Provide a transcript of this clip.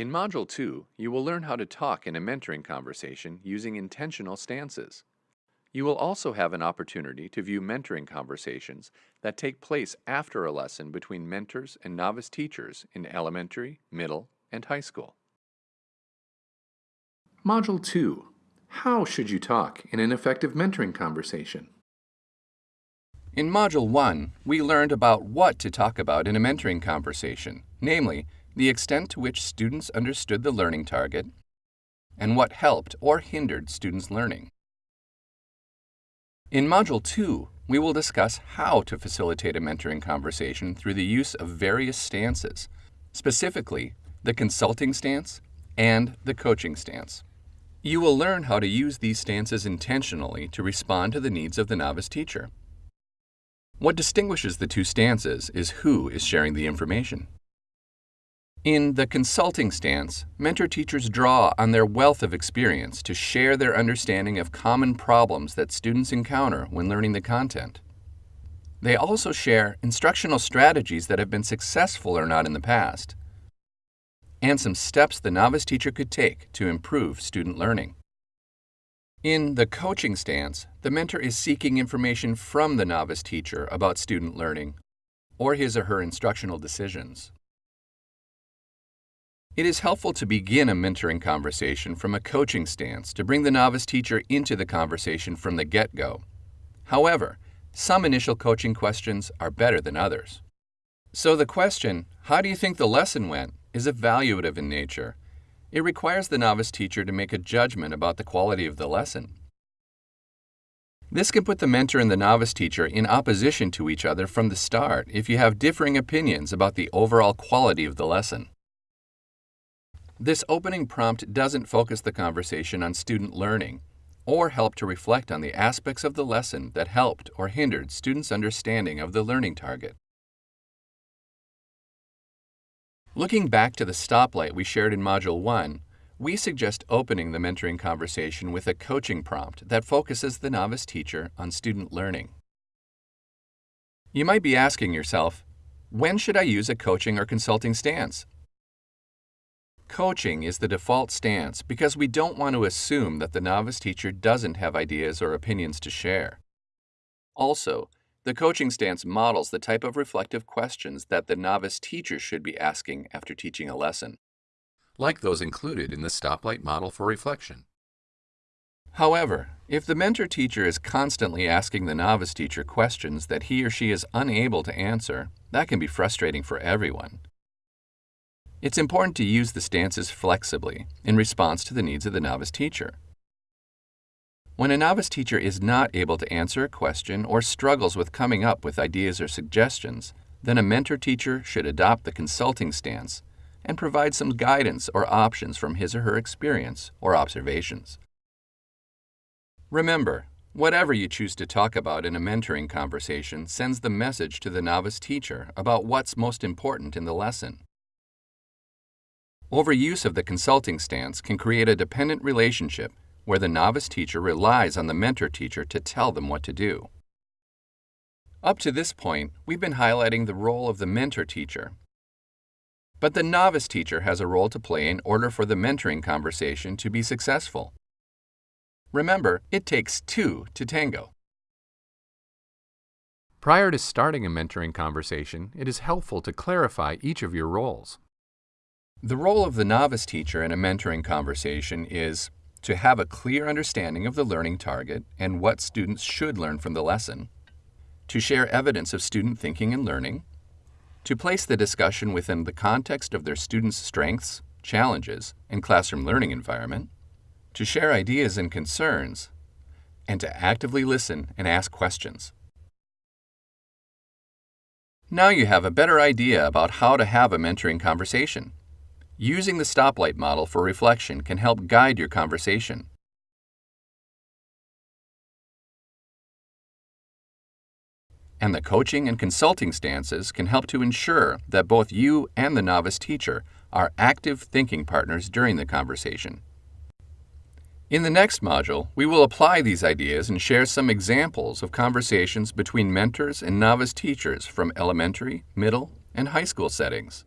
In Module 2, you will learn how to talk in a mentoring conversation using intentional stances. You will also have an opportunity to view mentoring conversations that take place after a lesson between mentors and novice teachers in elementary, middle, and high school. Module 2. How should you talk in an effective mentoring conversation? In Module 1, we learned about what to talk about in a mentoring conversation, namely, the extent to which students understood the learning target, and what helped or hindered students' learning. In Module 2, we will discuss how to facilitate a mentoring conversation through the use of various stances, specifically the consulting stance and the coaching stance. You will learn how to use these stances intentionally to respond to the needs of the novice teacher. What distinguishes the two stances is who is sharing the information. In the consulting stance, mentor teachers draw on their wealth of experience to share their understanding of common problems that students encounter when learning the content. They also share instructional strategies that have been successful or not in the past, and some steps the novice teacher could take to improve student learning. In the coaching stance, the mentor is seeking information from the novice teacher about student learning or his or her instructional decisions. It is helpful to begin a mentoring conversation from a coaching stance to bring the novice teacher into the conversation from the get-go. However, some initial coaching questions are better than others. So the question, how do you think the lesson went, is evaluative in nature. It requires the novice teacher to make a judgment about the quality of the lesson. This can put the mentor and the novice teacher in opposition to each other from the start if you have differing opinions about the overall quality of the lesson. This opening prompt doesn't focus the conversation on student learning or help to reflect on the aspects of the lesson that helped or hindered students' understanding of the learning target. Looking back to the stoplight we shared in Module 1, we suggest opening the mentoring conversation with a coaching prompt that focuses the novice teacher on student learning. You might be asking yourself, when should I use a coaching or consulting stance? Coaching is the default stance because we don't want to assume that the novice teacher doesn't have ideas or opinions to share. Also, the coaching stance models the type of reflective questions that the novice teacher should be asking after teaching a lesson. Like those included in the stoplight model for reflection. However, if the mentor teacher is constantly asking the novice teacher questions that he or she is unable to answer, that can be frustrating for everyone. It's important to use the stances flexibly in response to the needs of the novice teacher. When a novice teacher is not able to answer a question or struggles with coming up with ideas or suggestions, then a mentor teacher should adopt the consulting stance and provide some guidance or options from his or her experience or observations. Remember, whatever you choose to talk about in a mentoring conversation sends the message to the novice teacher about what's most important in the lesson. Overuse of the consulting stance can create a dependent relationship where the novice teacher relies on the mentor teacher to tell them what to do. Up to this point, we've been highlighting the role of the mentor teacher. But the novice teacher has a role to play in order for the mentoring conversation to be successful. Remember, it takes two to tango. Prior to starting a mentoring conversation, it is helpful to clarify each of your roles. The role of the novice teacher in a mentoring conversation is to have a clear understanding of the learning target and what students should learn from the lesson, to share evidence of student thinking and learning, to place the discussion within the context of their students' strengths, challenges, and classroom learning environment, to share ideas and concerns, and to actively listen and ask questions. Now you have a better idea about how to have a mentoring conversation. Using the stoplight model for reflection can help guide your conversation. And the coaching and consulting stances can help to ensure that both you and the novice teacher are active thinking partners during the conversation. In the next module, we will apply these ideas and share some examples of conversations between mentors and novice teachers from elementary, middle, and high school settings.